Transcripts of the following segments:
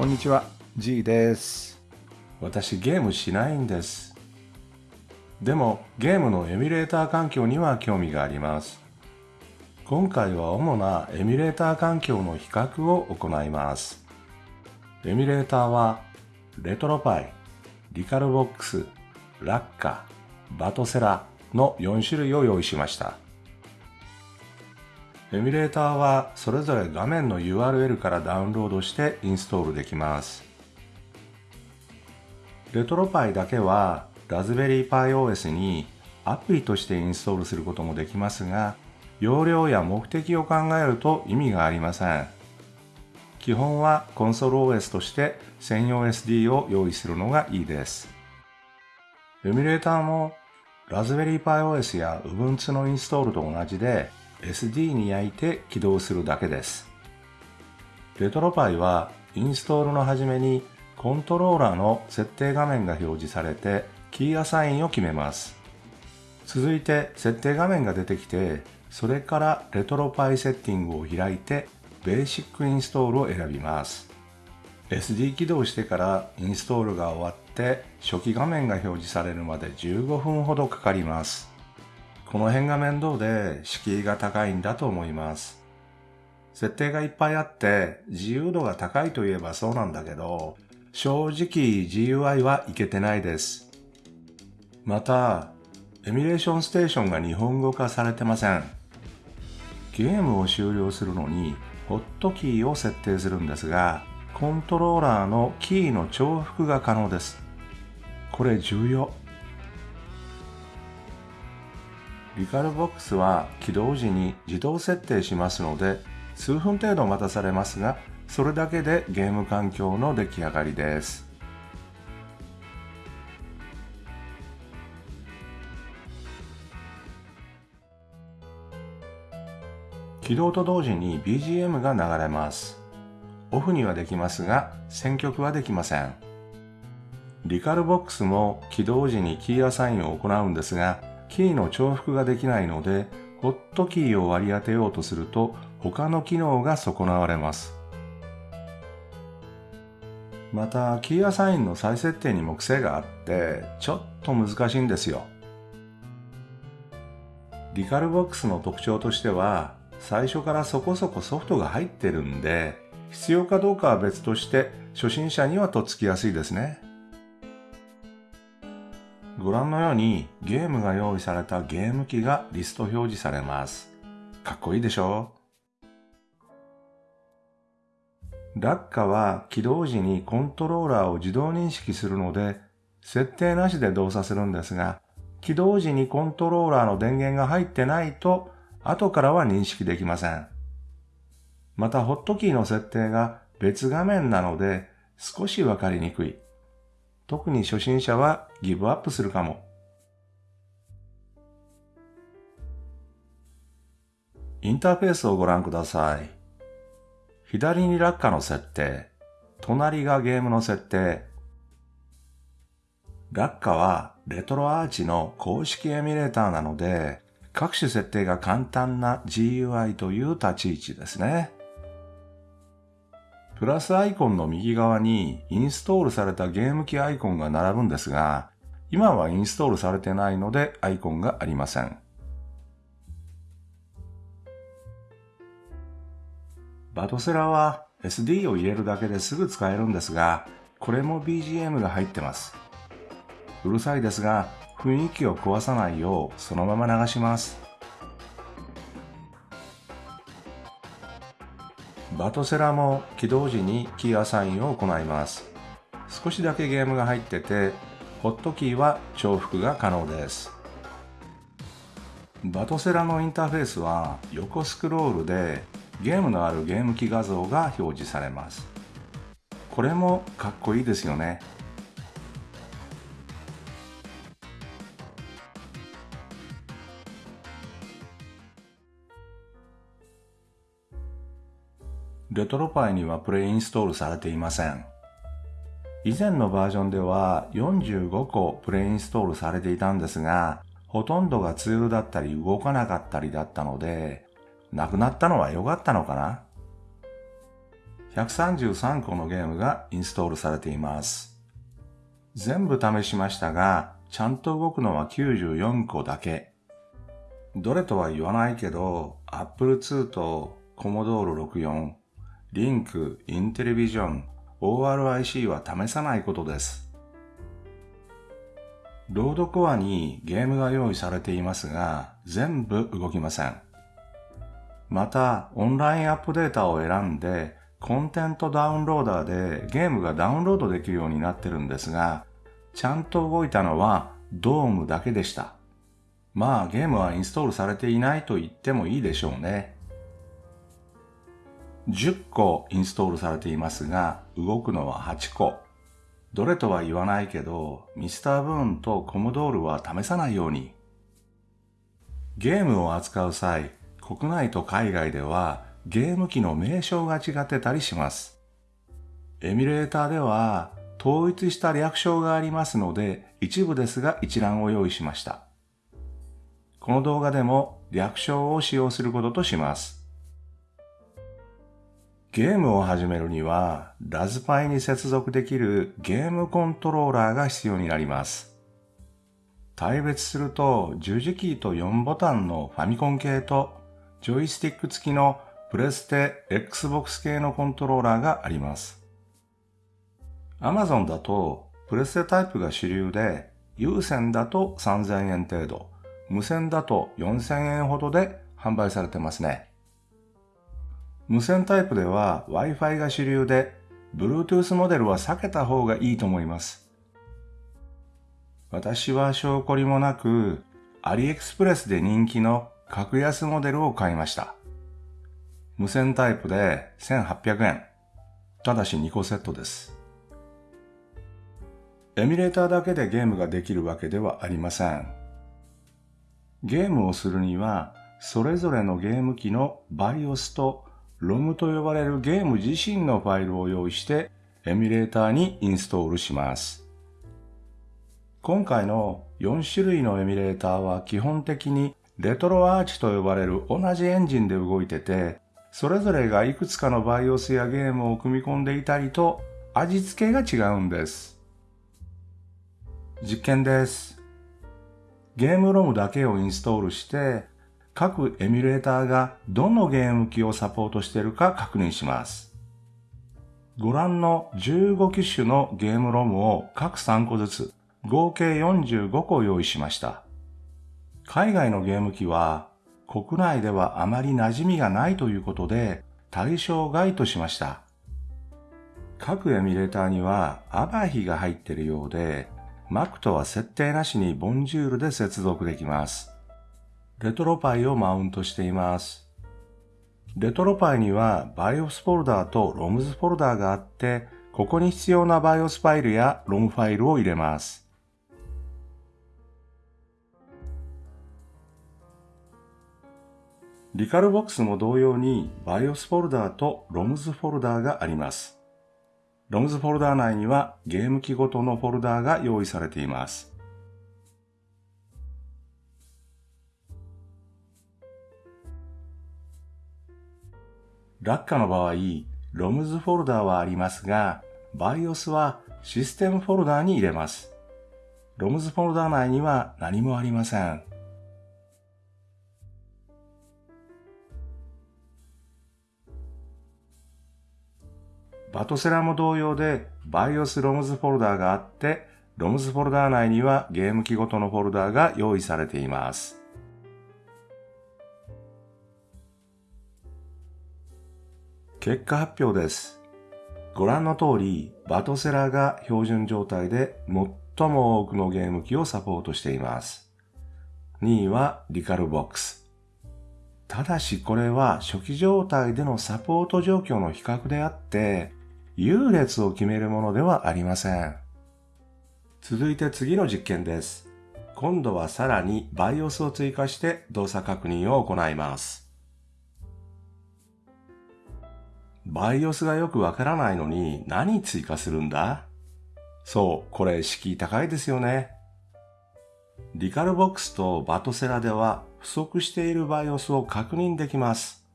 こんにちは。G です。私ゲームしないんです。でもゲームのエミュレーター環境には興味があります。今回は主なエミュレーター環境の比較を行います。エミュレーターはレトロパイ、リカルボックス、ラッカ、バトセラの4種類を用意しました。エミュレーターはそれぞれ画面の URL からダウンロードしてインストールできます。レトロパイだけはラズベリーパイ OS にアプリとしてインストールすることもできますが、容量や目的を考えると意味がありません。基本はコンソール OS として専用 SD を用意するのがいいです。エミュレーターもラズベリーパイ OS や Ubuntu のインストールと同じで SD に焼いて起動するだけです。レトロパイはインストールの始めにコントローラーの設定画面が表示されてキーアサインを決めます。続いて設定画面が出てきてそれからレトロパイセッティングを開いてベーシックインストールを選びます。SD 起動してからインストールが終わって初期画面が表示されるまで15分ほどかかります。この辺が面倒で敷居が高いんだと思います。設定がいっぱいあって自由度が高いといえばそうなんだけど、正直 GUI はいけてないです。また、エミュレーションステーションが日本語化されてません。ゲームを終了するのにホットキーを設定するんですが、コントローラーのキーの重複が可能です。これ重要。リカルボックスは起動時に自動設定しますので数分程度待たされますがそれだけでゲーム環境の出来上がりです。起動と同時に BGM が流れます。オフにはできますが選曲はできません。リカルボックスも起動時にキーアサインを行うんですがキーの重複ができないので、ホットキーを割り当てようとすると他の機能が損なわれます。また、キーアサインの再設定にも癖があって、ちょっと難しいんですよ。リカルボックスの特徴としては、最初からそこそこソフトが入ってるんで、必要かどうかは別として初心者にはとっつきやすいですね。ご覧のようにゲームが用意されたゲーム機がリスト表示されます。かっこいいでしょ？落下は起動時にコントローラーを自動認識するので、設定なしで動作するんですが、起動時にコントローラーの電源が入ってないと、後からは認識できません。また、ホットキーの設定が別画面なので、少しわかりにくい。特に初心者はギブアップするかも。インターフェースをご覧ください。左に落下の設定、隣がゲームの設定。落下はレトロアーチの公式エミュレーターなので、各種設定が簡単な GUI という立ち位置ですね。プラスアイコンの右側にインストールされたゲーム機アイコンが並ぶんですが、今はインストールされてないのでアイコンがありません。バトセラは SD を入れるだけですぐ使えるんですが、これも BGM が入ってます。うるさいですが、雰囲気を壊さないようそのまま流します。バトセラも起動時にキーアサインを行います。少しだけゲームが入ってて、ホットキーは重複が可能です。バトセラのインターフェースは横スクロールでゲームのあるゲーム機画像が表示されます。これもかっこいいですよね。レトロパイにはプレイインストールされていません。以前のバージョンでは45個プレイインストールされていたんですが、ほとんどがツールだったり動かなかったりだったので、なくなったのは良かったのかな？133個のゲームがインストールされています。全部試しましたが、ちゃんと動くのは94個だけ。どれとは言わないけど、Apple II と Commodore 64、リンク、インテリビジョン、ORIC は試さないことです。ロードコアにゲームが用意されていますが、全部動きません。また、オンラインアップデータを選んで、コンテントダウンローダーでゲームがダウンロードできるようになってるんですが、ちゃんと動いたのはドームだけでした。まあゲームはインストールされていないと言ってもいいでしょうね。10個インストールされていますが、動くのは8個。どれとは言わないけど、ミスターブーンとコモドールは試さないように。ゲームを扱う際、国内と海外ではゲーム機の名称が違ってたりします。エミュレーターでは統一した略称がありますので、一部ですが一覧を用意しました。この動画でも略称を使用することとします。ゲームを始めるには、ラズパイに接続できるゲームコントローラーが必要になります。対別すると十字キーと4ボタンのファミコン系とジョイスティック付きのプレステ Xbox 系のコントローラーがあります。Amazon だとプレステタイプが主流で有線だと3000円程度、無線だと4000円ほどで販売されてますね。無線タイプでは Wi-Fi が主流で Bluetooth モデルは避けた方がいいと思います。私は証拠りもなく、アリエクスプレスで人気の格安モデルを買いました。無線タイプで1800円。ただし2個セットです。エミュレーターだけでゲームができるわけではありません。ゲームをするには、それぞれのゲーム機の BIOS と ROM と呼ばれるゲーム自身のファイルを用意して、エミュレーターにインストールします。今回の4種類のエミュレーターは基本的にレトロアーチと呼ばれる同じエンジンで動いてて、それぞれがいくつかの BIOS やゲームを組み込んでいたりと味付けが違うんです。実験です。ゲームロムだけをインストールして、各エミュレーターがどのゲーム機をサポートしているか確認します。ご覧の15機種のゲームロムを各3個ずつ合計45個用意しました。海外のゲーム機は国内ではあまり馴染みがないということで対象外としました。各エミュレーターにはアバヒが入っているようで Mac とは設定なしにボンジュールで接続できます。レトロパイをマウントしています。レトロパイには BIOS フォルダーと ROMS フォルダーがあって、ここに必要な BIOS ファイルや ROM ファイルを入れます。リカルボックスも同様に BIOS フォルダーと ROMS フォルダーがあります。ROMS フォルダー内にはゲーム機ごとのフォルダーが用意されています。落下の場合、ROMS フォルダーはありますが、BIOS はシステムフォルダーに入れます。ROMS フォルダー内には何もありません。バトセラも同様で BIOS ROMS フォルダーがあって、ROMS フォルダー内にはゲーム機ごとのフォルダーが用意されています。結果発表です。ご覧の通り、バトセラが標準状態で最も多くのゲーム機をサポートしています。2位はリカルボックス。ただしこれは初期状態でのサポート状況の比較であって、優劣を決めるものではありません。続いて次の実験です。今度はさらに BIOS を追加して動作確認を行います。BIOS がよくわからないのに何追加するんだ？そう、これ敷居高いですよね。リカルボックスとバトセラでは不足している BIOS を確認できます。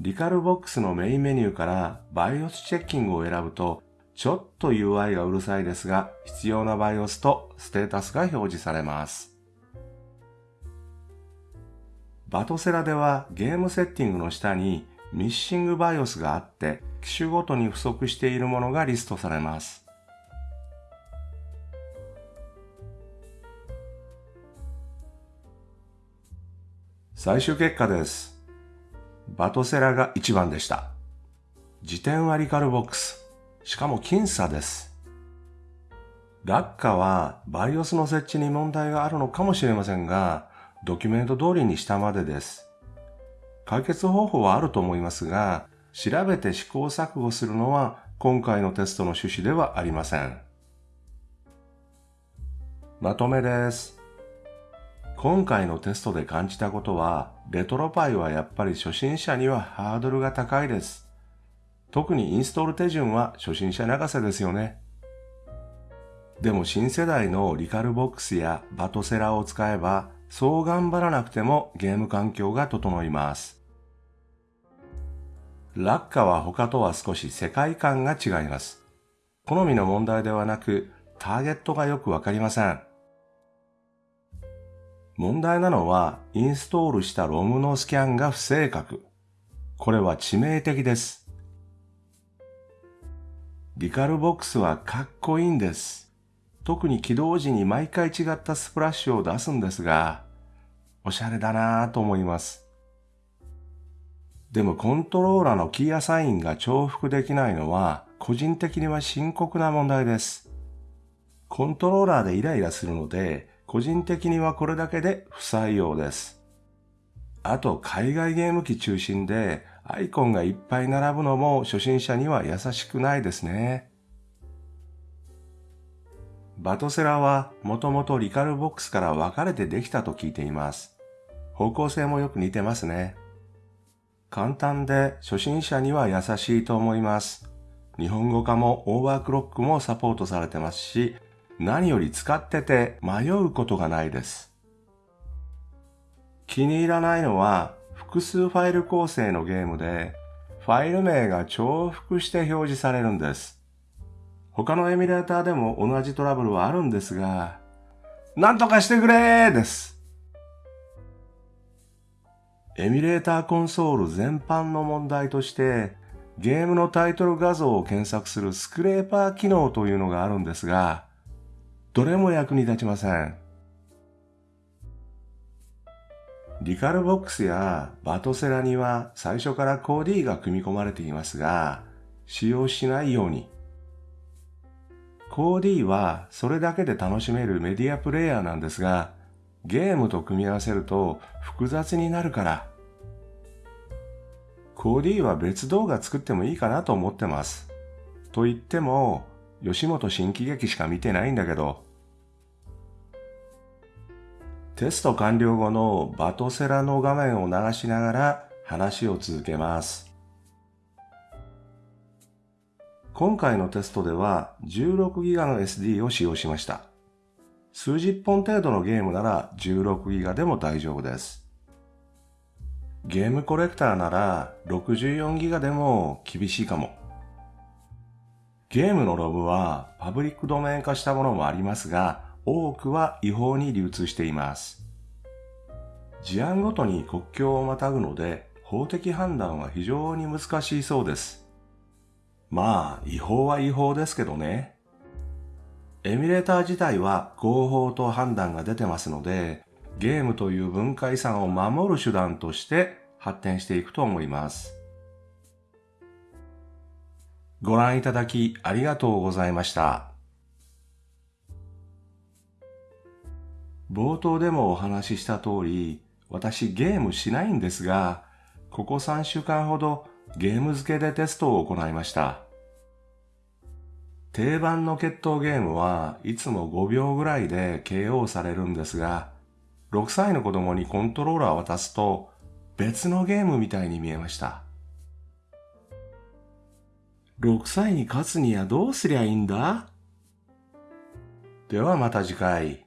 リカルボックスのメインメニューから BIOS チェッキングを選ぶと、ちょっと UI がうるさいですが、必要な BIOS とステータスが表示されます。バトセラではゲームセッティングの下にミッシング BIOS があって、機種ごとに不足しているものがリストされます。最終結果です。バトセラが1番でした。辞典はリカルボックス。しかも僅差です。落下は BIOS の設置に問題があるのかもしれませんが、ドキュメント通りにしたまでです。解決方法はあると思いますが、調べて試行錯誤するのは今回のテストの趣旨ではありません。まとめです。今回のテストで感じたことは、レトロパイはやっぱり初心者にはハードルが高いです。特にインストール手順は初心者泣かせですよね。でも新世代のリカルボックスやバトセラを使えば、そう頑張らなくてもゲーム環境が整います。落下は他とは少し世界観が違います。好みの問題ではなく、ターゲットがよくわかりません。問題なのは、インストールした ROM のスキャンが不正確。これは致命的です。リカルボックスはかっこいいんです。特に起動時に毎回違ったスプラッシュを出すんですが、おしゃれだなぁと思います。でもコントローラーのキーアサインが重複できないのは個人的には深刻な問題です。コントローラーでイライラするので、個人的にはこれだけで不採用です。あと海外ゲーム機中心でアイコンがいっぱい並ぶのも初心者には優しくないですね。バトセラはもともとリカルボックスから分かれてできたと聞いています。方向性もよく似てますね。簡単で初心者には優しいと思います。日本語化もオーバークロックもサポートされてますし、何より使ってて迷うことがないです。気に入らないのは複数ファイル構成のゲームで、ファイル名が重複して表示されるんです。他のエミュレーターでも同じトラブルはあるんですが、なんとかしてくれーです。エミュレーターコンソール全般の問題として、ゲームのタイトル画像を検索するスクレーパー機能というのがあるんですが、どれも役に立ちません。リカルボックスやバトセラには最初からコーディが組み込まれていますが、使用しないように。コーディはそれだけで楽しめるメディアプレイヤーなんですが、ゲームと組み合わせると複雑になるから。コーディは別動画作ってもいいかなと思ってます。と言っても、吉本新喜劇しか見てないんだけど、テスト完了後のバトセラの画面を流しながら話を続けます。今回のテストでは 16GB の SD を使用しました。数十本程度のゲームなら 16GB でも大丈夫です。ゲームコレクターなら 64GB でも厳しいかも。ゲームのログはパブリックドメイン化したものもありますが、多くは違法に流通しています。事案ごとに国境をまたぐので、法的判断は非常に難しいそうです。まあ、違法は違法ですけどね。エミュレーター自体は合法と判断が出てますので、ゲームという文化遺産を守る手段として発展していくと思います。ご覧いただきありがとうございました。冒頭でもお話しした通り、私ゲームしないんですが、ここ3週間ほどゲーム付けでテストを行いました。定番の決闘ゲームはいつも5秒ぐらいで KO されるんですが、6歳の子供にコントローラーを渡すと別のゲームみたいに見えました。6歳に勝つにはどうすりゃいいんだ？ではまた次回。